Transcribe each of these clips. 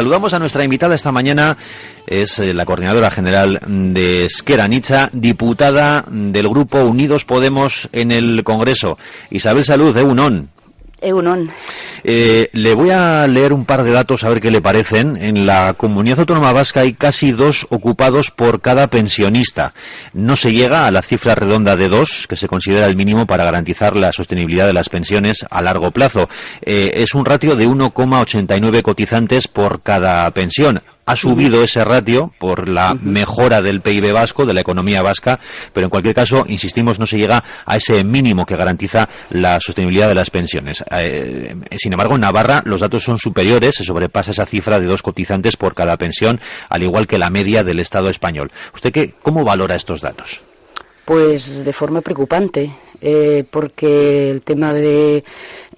Saludamos a nuestra invitada esta mañana, es eh, la coordinadora general de Esquera Nicha, diputada del grupo Unidos Podemos en el Congreso. Isabel Salud, de UNON. Eunon. Eh, le voy a leer un par de datos a ver qué le parecen. En la comunidad autónoma vasca hay casi dos ocupados por cada pensionista. No se llega a la cifra redonda de dos, que se considera el mínimo para garantizar la sostenibilidad de las pensiones a largo plazo. Eh, es un ratio de 1,89 cotizantes por cada pensión ha subido ese ratio por la mejora del PIB vasco, de la economía vasca, pero en cualquier caso, insistimos, no se llega a ese mínimo que garantiza la sostenibilidad de las pensiones. Eh, sin embargo, en Navarra los datos son superiores, se sobrepasa esa cifra de dos cotizantes por cada pensión, al igual que la media del Estado español. ¿Usted qué, cómo valora estos datos? Pues de forma preocupante, eh, porque el tema de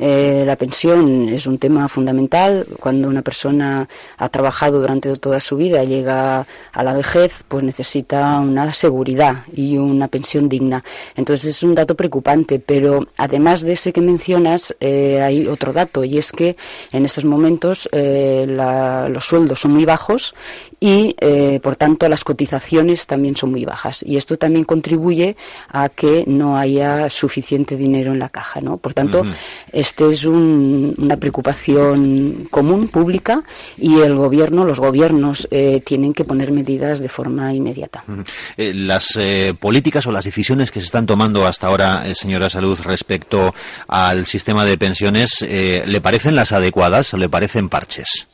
eh, la pensión es un tema fundamental. Cuando una persona ha trabajado durante toda su vida, llega a la vejez, pues necesita una seguridad y una pensión digna. Entonces es un dato preocupante, pero además de ese que mencionas, eh, hay otro dato y es que en estos momentos los sueldos son muy bajos y, por tanto, las cotizaciones también son muy bajas. Y esto también contribuye a que no haya suficiente dinero en la caja, ¿no? Por tanto, este es una preocupación común, pública, y el gobierno, los gobiernos eh, tienen que poner medidas de forma inmediata. Eh, las eh, políticas o las decisiones que se están tomando hasta ahora, señora Salud, respecto al sistema de pensiones, ¿le parecen las adecuadas o le parecen parches?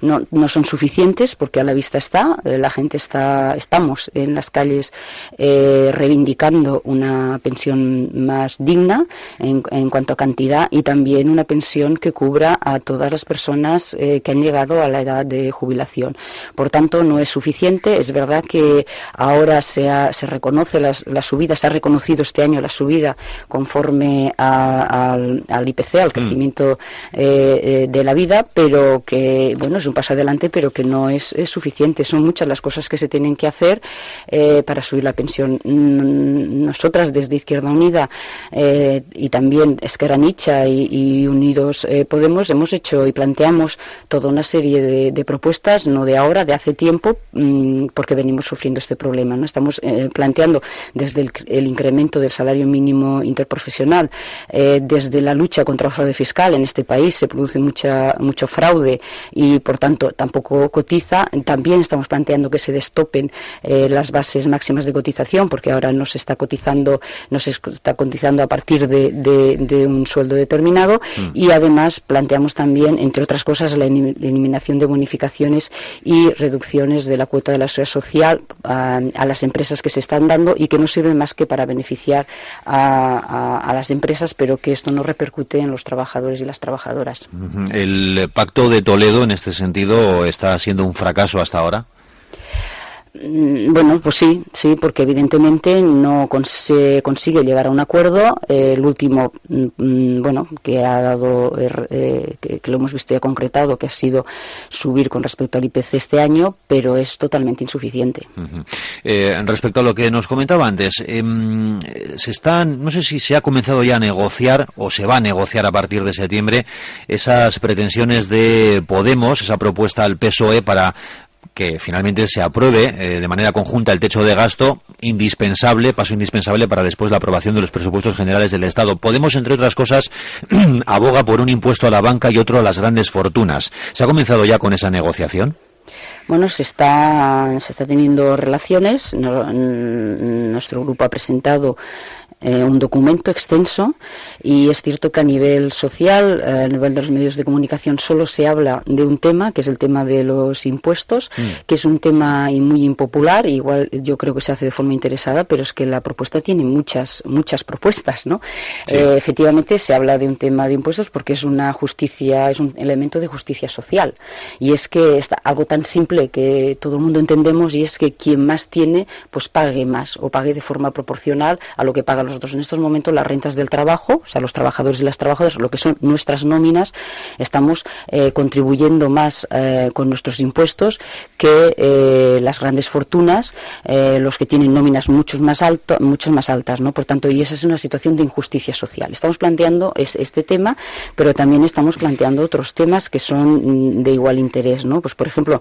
No, no son suficientes porque a la vista está, eh, la gente está, estamos en las calles eh, reivindicando una pensión más digna en, en, cuanto a cantidad y también una pensión que cubra a todas las personas eh, que han llegado a la edad de jubilación. Por tanto, no es suficiente. Es verdad que ahora se, se reconoce la, la, subida, se ha reconocido este año la subida conforme a, al, al, IPC, al mm. crecimiento de la vida, pero que, bueno, es un paso adelante, pero que no es, suficiente. Son muchas las cosas que se tienen que hacer eh, para subir la pensión. Mm, nosotras desde Izquierda Unida eh, y también Esquerra Nicha y, Unidos eh, Podemos hemos hecho y planteamos toda una serie de, propuestas, no de ahora, de hace tiempo, mm, porque venimos sufriendo este problema. ¿no? Estamos planteando desde el, incremento del salario mínimo interprofesional, desde la lucha contra el fraude fiscal en este país se produce mucha, mucho fraude y por tanto tampoco cotiza. También estamos planteando que se destopen eh, las bases máximas de cotización, porque ahora no se está cotizando, no se está cotizando a partir de, un sueldo determinado. Mm. Y además planteamos también, entre otras cosas, la eliminación de bonificaciones y reducciones de la cuota de la seguridad social a, las empresas que se están dando y que no sirven más que para beneficiar a, las empresas, pero que esto no repercute en los trabajadores y las trabajadoras. El pacto de Toledo, en este sentido, está siendo un fracaso hasta ahora. Mm, bueno, pues sí, sí, porque evidentemente no se consigue llegar a un acuerdo. el último, mm, mm, bueno, que ha dado, eh, que, lo hemos visto ya concretado, que ha sido subir con respecto al IPC este año, pero es totalmente insuficiente. Eh, respecto a lo que nos comentaba antes, em, se están, no sé si se ha comenzado ya a negociar o se va a negociar a partir de septiembre esas pretensiones de Podemos, esa propuesta al PSOE para que finalmente se apruebe eh, de manera conjunta el techo de gasto, indispensable, paso indispensable para después la aprobación de los presupuestos generales del Estado. Podemos, entre otras cosas, aboga por un impuesto a la banca y otro a las grandes fortunas. ¿Se ha comenzado ya con esa negociación? Bueno, se está, se está teniendo relaciones. Nuestro grupo ha presentado eh, un documento extenso y es cierto que a nivel social, eh, a nivel de los medios de comunicación, solo se habla de un tema, que es el tema de los impuestos, mm. que es un tema muy impopular, igual yo creo que se hace de forma interesada, pero es que la propuesta tiene muchas, muchas propuestas, ¿no? Eh, efectivamente se habla de un tema de impuestos porque es una justicia, es un elemento de justicia social y es que está algo tan simple que todo el mundo entendemos y es que quien más tiene, pues pague más o pague de forma proporcional a lo que pagan los otros. En estos momentos las rentas del trabajo, o sea, los trabajadores y las trabajadoras, lo que son nuestras nóminas, estamos eh, contribuyendo más eh, con nuestros impuestos que eh, las grandes fortunas, los que tienen nóminas mucho más, alto, mucho más altas, ¿no? Por tanto, y esa es una situación de injusticia social. Estamos planteando este tema, pero también estamos planteando otros temas que son mm, de igual interés, ¿no? Pues, por ejemplo,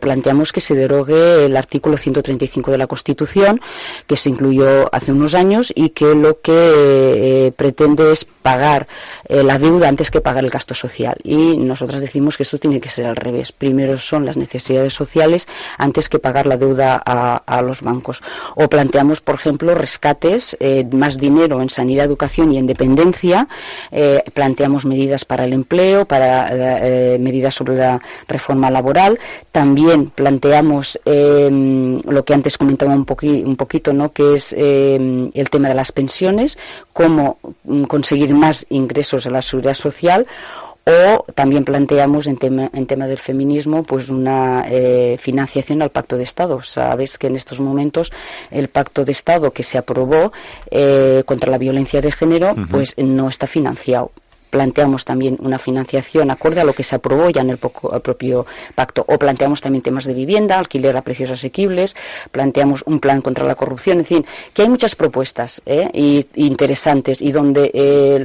planteamos que se derogue el artículo 135 de la Constitución, que se incluyó hace unos años y que lo que pretende es pagar la deuda antes que pagar el gasto social. Y nosotras decimos que esto tiene que ser al revés. Primero son las necesidades sociales antes que pagar la deuda a, los bancos. O planteamos, por ejemplo, rescates, eh, más dinero en sanidad, educación y en dependencia. Eh, planteamos medidas para el empleo, para eh, medidas sobre la reforma laboral. También planteamos em, lo que antes comentaba un, un poquito, ¿no? que es em, el tema de las pensiones, cómo mm, conseguir más ingresos a la seguridad social o también planteamos en tema, en tema del feminismo pues una eh, financiación al pacto de Estado. Sabes que en estos momentos el pacto de Estado que se aprobó eh, contra la violencia de género pues no está financiado planteamos también una financiación acorde a lo que se aprobó ya en el, propio pacto. O planteamos también temas de vivienda, alquiler a precios asequibles, planteamos un plan contra la corrupción. En fin, que hay muchas propuestas ¿eh? interesantes y donde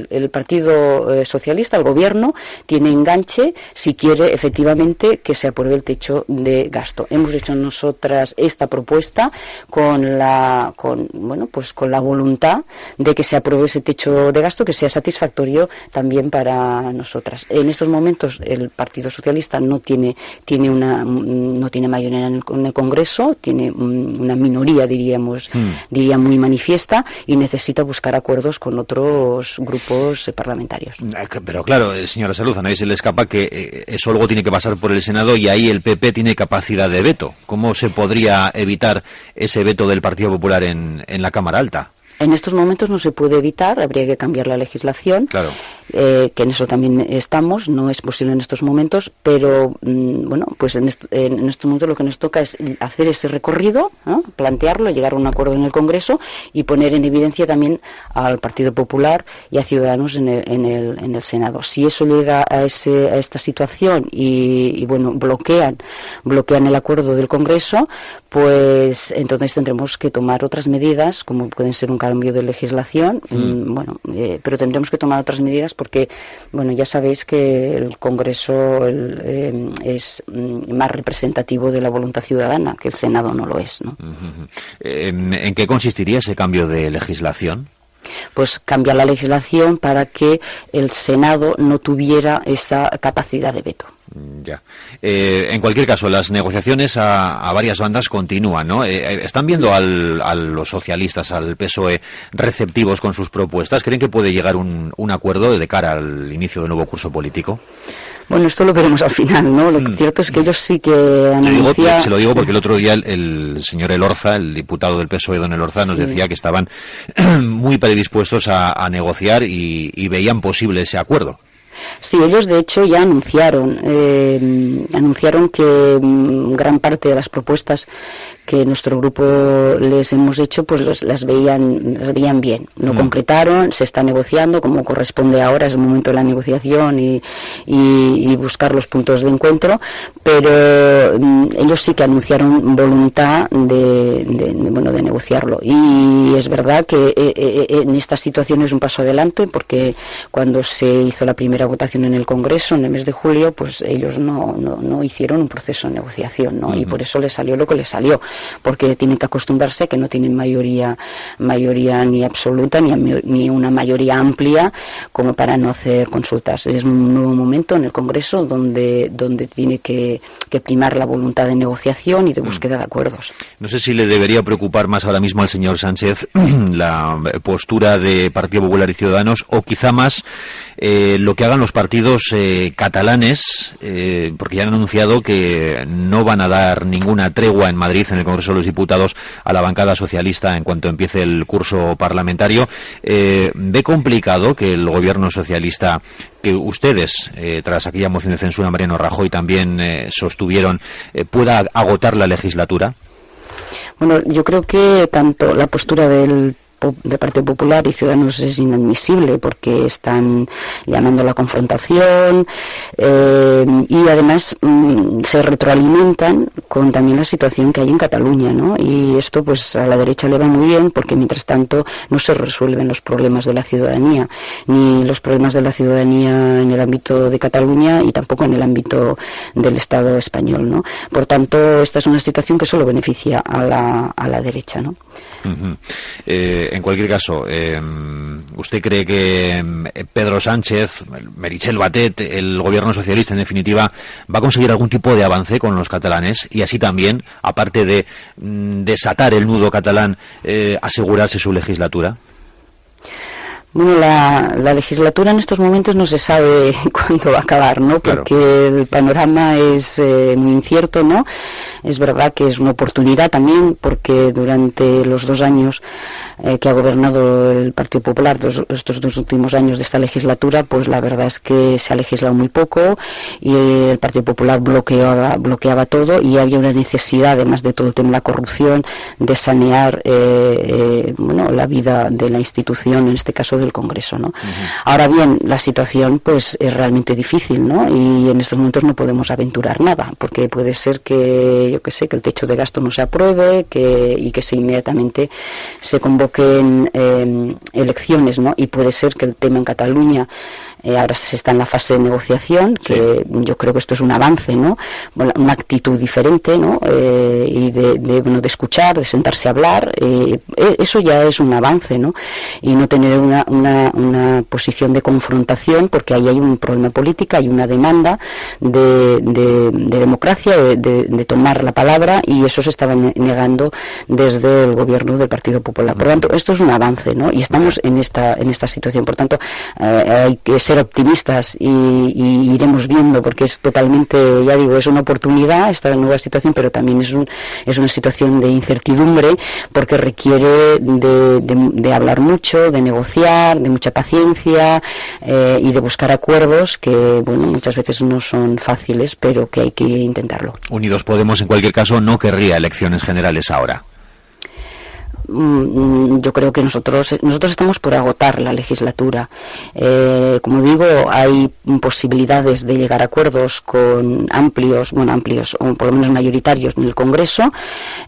el, Partido eh, Socialista, el Gobierno, tiene enganche si quiere efectivamente que se apruebe el techo de gasto. Hemos hecho nosotras esta propuesta con la, con, bueno, pues con la voluntad de que se apruebe ese techo de gasto que sea satisfactorio también para nosotras. En estos momentos el Partido Socialista no tiene, tiene una no tiene mayoría en el, Congreso, tiene una minoría diríamos hmm. diría muy manifiesta y necesita buscar acuerdos con otros grupos eh, parlamentarios. Eh, pero claro, eh, señora Salud, a nadie se le escapa que eso luego tiene que pasar por el Senado y ahí el PP tiene capacidad de veto. ¿Cómo se podría evitar ese veto del Partido Popular en, en la Cámara Alta? En estos momentos no se puede evitar, habría que cambiar la legislación, eh, que en eso también estamos, no es posible en estos momentos, pero mm, bueno, pues en, en, estos momentos lo que nos toca es hacer ese recorrido, plantearlo, llegar a un acuerdo en el Congreso y poner en evidencia también al Partido Popular y a Ciudadanos en el, en el, en el Senado. Si eso llega a, ese, a esta situación y, y, bueno, bloquean, bloquean el acuerdo del Congreso, pues entonces tendremos que tomar otras medidas, como pueden ser un cambio de legislación, mm. Mm, bueno, eh, pero tendremos que tomar otras medidas porque, bueno, ya sabéis que el Congreso eh, es mm, más representativo de la voluntad ciudadana, que el Senado no lo es, ¿no? ¿En qué consistiría ese cambio de legislación? pues cambiar la legislación para que el Senado no tuviera esa capacidad de veto. Mm, ya. Eh, en cualquier caso, las negociaciones a, varias bandas continúan, ¿no? Eh, eh, ¿Están viendo a los socialistas, al PSOE, receptivos con sus propuestas? ¿Creen que puede llegar un, un acuerdo de cara al inicio del nuevo curso político? Bueno, esto lo veremos al final, ¿no? Lo mm. cierto es que ellos sí que anuncian... Se lo digo porque el otro día el, señor Elorza, el diputado del PSOE, don Elorza, nos decía que estaban muy predispuestos a, negociar y veían posible ese acuerdo. Sí, ellos de hecho ya anunciaron, eh, anunciaron que mm, gran parte de las propuestas que nuestro grupo les hemos hecho, pues las veían, las veían bien. No mm. concretaron, se está negociando como corresponde ahora, es el momento de la negociación y, buscar los puntos de encuentro, pero mm, ellos sí que anunciaron voluntad de, bueno, de negociarlo. Y es verdad que eh, eh, en esta situación es un paso adelante porque cuando se hizo la primera votación en el Congreso en el mes de julio, pues ellos no, no, hicieron un proceso de negociación, ¿no? Y por eso les salió lo que les salió, porque tienen que acostumbrarse a que no tienen mayoría, mayoría ni absoluta ni, ni una mayoría amplia como para no hacer consultas. Es un nuevo momento en el Congreso donde, donde tiene que, que primar la voluntad de negociación y de mm. búsqueda de acuerdos. No sé si le debería preocupar más ahora mismo al señor Sánchez la postura de Partido Popular y Ciudadanos o quizá más eh, lo que ha hagan los partidos eh, catalanes, eh, porque ya han anunciado que no van a dar ninguna tregua en Madrid, en el Congreso de los Diputados, a la bancada socialista en cuanto empiece el curso parlamentario. ¿Ve complicado que el gobierno socialista, que ustedes, tras aquella moción de censura, Mariano Rajoy, también sostuvieron, pueda agotar la legislatura? Bueno, yo creo que tanto la postura del del Partido Popular y Ciudadanos es inadmisible porque están llamando a la confrontación eh, y además mm, se retroalimentan con también la situación que hay en Cataluña, ¿no? Y esto pues a la derecha le va muy bien porque mientras tanto no se resuelven los problemas de la ciudadanía, ni los problemas de la ciudadanía en el ámbito de Cataluña y tampoco en el ámbito del Estado español, ¿no? Por tanto, esta es una situación que solo beneficia a la, a la derecha, ¿no? Eh, en cualquier caso, em, ¿usted cree que em, Pedro Sánchez, Merichel Batet, el gobierno socialista, en definitiva, va a conseguir algún tipo de avance con los catalanes y así también, aparte de mm, desatar el nudo catalán, eh, asegurarse su legislatura? Bueno, la, legislatura en estos momentos no se sabe cuándo va a acabar, ¿no? Porque el panorama es eh, muy incierto, ¿no? Es verdad que es una oportunidad también porque durante los dos años eh, que ha gobernado el Partido Popular, estos dos últimos años de esta legislatura, pues la verdad es que se ha legislado muy poco y el Partido Popular bloqueaba, bloqueaba todo y había una necesidad, además de todo el tema de la corrupción, de sanear eh, bueno, la vida de la institución, en este caso del Congreso, ¿no? Ahora bien, la situación pues es realmente difícil, ¿no? Y en estos momentos no podemos aventurar nada, porque puede ser que, yo que sé, que el techo de gasto no se apruebe que, y que se inmediatamente se convoquen eh, elecciones, ¿no? Y puede ser que el tema en Cataluña eh, ahora se está en la fase de negociación, que yo creo que esto es un avance, ¿no? una actitud diferente, ¿no? Eh, y de, de, bueno, de escuchar, de sentarse a hablar, eh, e, eso ya es un avance, ¿no? Y no tener una, una, una, posición de confrontación, porque ahí hay un problema político, hay una demanda de, de, de democracia, de, tomar la palabra, y eso se estaba negando desde el gobierno del Partido Popular. Por lo tanto, esto es un avance, ¿no? Y estamos en esta, en esta situación. Por tanto, hay que ser optimistas y, iremos viendo porque es totalmente, ya digo, es una oportunidad esta nueva situación, pero también es, un, es una situación de incertidumbre porque requiere de, hablar mucho, de negociar, de mucha paciencia eh, y de buscar acuerdos que, bueno, muchas veces no son fáciles, pero que hay que intentarlo. Unidos Podemos, en cualquier caso, no querría elecciones generales ahora. Mm, yo creo que nosotros nosotros estamos por agotar la legislatura. Eh, como digo, hay posibilidades de llegar a acuerdos con amplios, bueno, amplios o por lo menos mayoritarios en el Congreso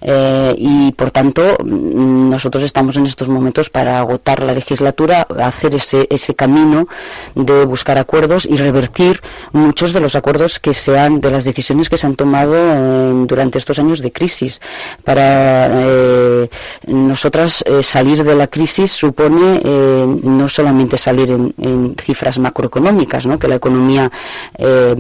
eh, y, por tanto, mm, nosotros estamos en estos momentos para agotar la legislatura, hacer ese, ese camino de buscar acuerdos y revertir muchos de los acuerdos que sean de las decisiones que se han tomado durante estos años de crisis para eh, nosotras eh, salir de la crisis supone eh, no solamente salir en, cifras macroeconómicas, ¿no? que la economía, eh,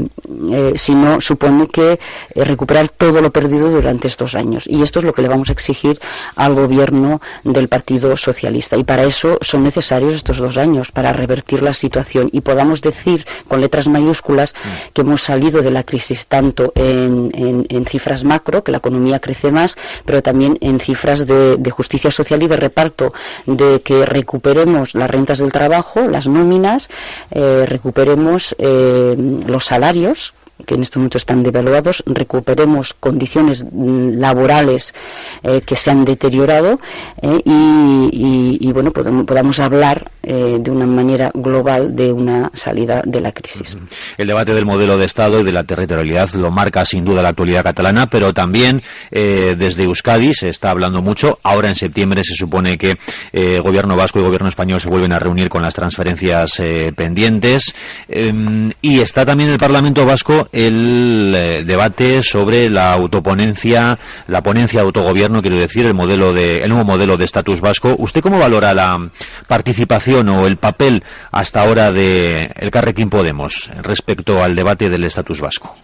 sino supone que recuperar todo lo perdido durante estos años. Y esto es lo que le vamos a exigir al gobierno del Partido Socialista. Y para eso son necesarios estos dos años, para revertir la situación y podamos decir con letras mayúsculas que hemos salido de la crisis tanto en, cifras macro, que la economía crece más, pero también en cifras de justicia social y de reparto, de que recuperemos las rentas del trabajo, las nóminas, eh, recuperemos eh, los salarios que en este momento están devaluados, recuperemos condiciones mm, laborales eh, que se han deteriorado eh, y, bueno, podamos, hablar eh, de una manera global de una salida de la crisis. El debate del modelo de Estado y de la territorialidad lo marca sin duda la actualidad catalana, pero también desde Euskadi se está hablando mucho. Ahora en septiembre se supone que el Gobierno vasco y Gobierno español se vuelven a reunir con las transferencias pendientes em, y está también el Parlamento vasco el eh, debate sobre la autoponencia, la ponencia de autogobierno, quiero decir, el modelo de, el nuevo modelo de estatus vasco. ¿Usted cómo valora la participación o el papel hasta ahora de el Carrequín Podemos respecto al debate del estatus vasco?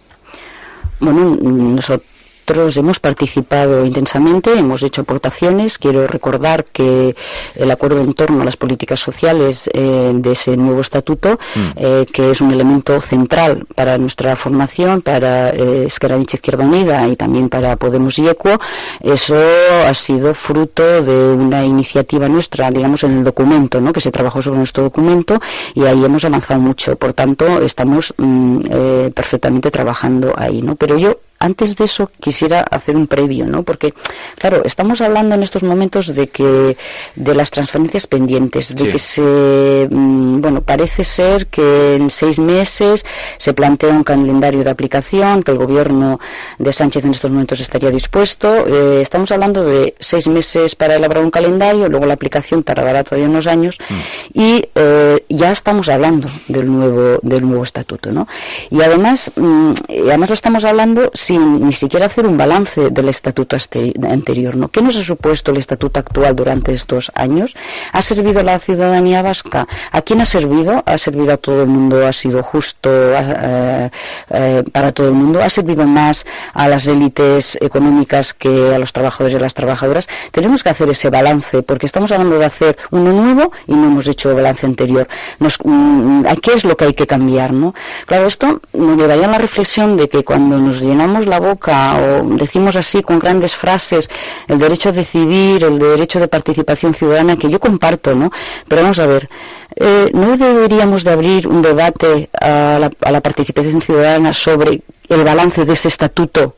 Bueno, nosotros nosotros hemos participado intensamente, hemos hecho aportaciones. Quiero recordar que el acuerdo en torno a las políticas sociales eh, de ese nuevo estatuto, mm. eh, que es un elemento central para nuestra formación, para eh, Esquerra Izquierda Unida y también para Podemos y ECUO, eso ha sido fruto de una iniciativa nuestra, digamos, en el documento, ¿no? que se trabajó sobre nuestro documento y ahí hemos avanzado mucho. Por tanto, estamos mm, eh, perfectamente trabajando ahí. ¿no? Pero yo antes de eso quisiera hacer un previo, ¿no? Porque, claro, estamos hablando en estos momentos de que de las transferencias pendientes, de que se, mm, bueno, parece ser que en seis meses se plantea un calendario de aplicación, que el gobierno de Sánchez en estos momentos estaría dispuesto. Eh, estamos hablando de seis meses para elaborar un calendario, luego la aplicación tardará todavía unos años mm. y eh, ya estamos hablando del nuevo del nuevo estatuto, ¿no? Y además, mm, además lo estamos hablando sin ni siquiera hacer un balance del estatuto anterior. ¿no? ¿Qué nos ha supuesto el estatuto actual durante estos años? ¿Ha servido a la ciudadanía vasca? ¿A quién ha servido? ¿Ha servido a todo el mundo? ¿Ha sido justo eh, eh, para todo el mundo? ¿Ha servido más a las élites económicas que a los trabajadores y a las trabajadoras? Tenemos que hacer ese balance porque estamos hablando de hacer uno nuevo y no hemos hecho balance anterior. Mm, ¿Qué es lo que hay que cambiar? ¿no? Claro, esto nos llevaría a la reflexión de que cuando nos llenamos la boca o decimos así con grandes frases el derecho a decidir, el derecho de participación ciudadana, que yo comparto, ¿no? Pero vamos a ver, eh, ¿no deberíamos de abrir un debate a la, a la participación ciudadana sobre el balance de ese estatuto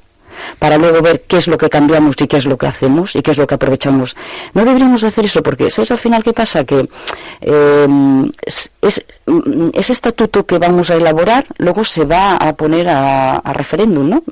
para luego ver qué es lo que cambiamos y qué es lo que hacemos y qué es lo que aprovechamos. No deberíamos hacer eso porque, ¿sabes al final qué pasa? Que em, es, mm, ese estatuto que vamos a elaborar luego se va a poner a, referéndum, ¿no?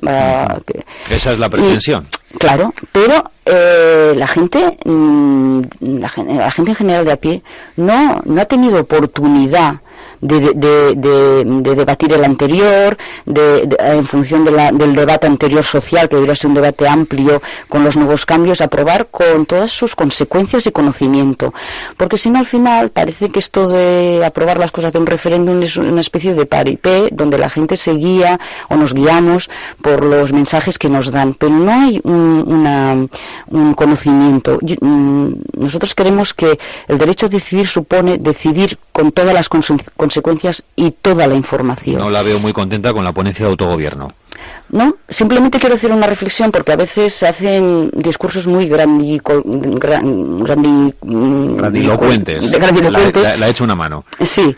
Esa es la pretensión. claro, pero eh, la gente, mm, la, la gente en general de a pie no, no ha tenido oportunidad de, debatir el anterior, en función del debate anterior social, que debería ser un debate amplio con los nuevos cambios, aprobar con todas sus consecuencias y conocimiento. Porque si no, al final parece que esto de aprobar las cosas de un referéndum es una especie de paripé, donde la gente se guía o nos guiamos por los mensajes que nos dan, pero no hay un, un conocimiento. Mm, nosotros queremos que el derecho a decidir supone decidir con todas las consecuencias consecuencias y toda la información. No la veo muy contenta con la ponencia de autogobierno. No, simplemente quiero hacer una reflexión porque a veces se hacen discursos muy grandilocuentes. La, he hecho una mano. Sí,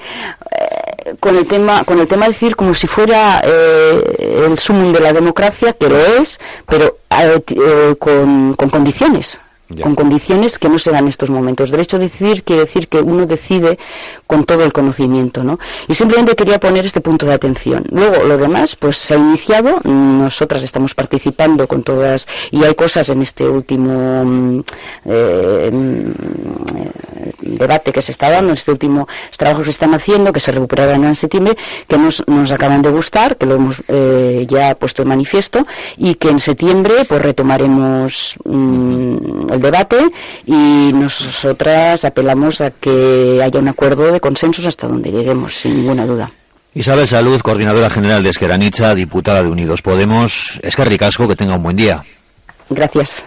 eh, con el tema con el tema de decir como si fuera eh, el sumum de la democracia, que lo es, pero eh, con condiciones con condiciones que no se dan en estos momentos. Derecho a decidir quiere decir que uno decide con todo el conocimiento, ¿no? Y simplemente quería poner este punto de atención. Luego, lo demás, pues se ha iniciado, nosotras estamos participando con todas, y hay cosas en este último mm, eh, mm, debate que se está dando, en este último trabajo que se están haciendo, que se recuperarán en septiembre, que nos, nos acaban de gustar, que lo hemos eh, ya puesto en manifiesto, y que en septiembre pues retomaremos mm, el debate y nosotras apelamos a que haya un acuerdo de consensos hasta donde lleguemos, sin ninguna duda. Isabel Salud, coordinadora general de Esqueranicha, diputada de Unidos Podemos. Es que ricasco, que tenga un buen día. Gracias.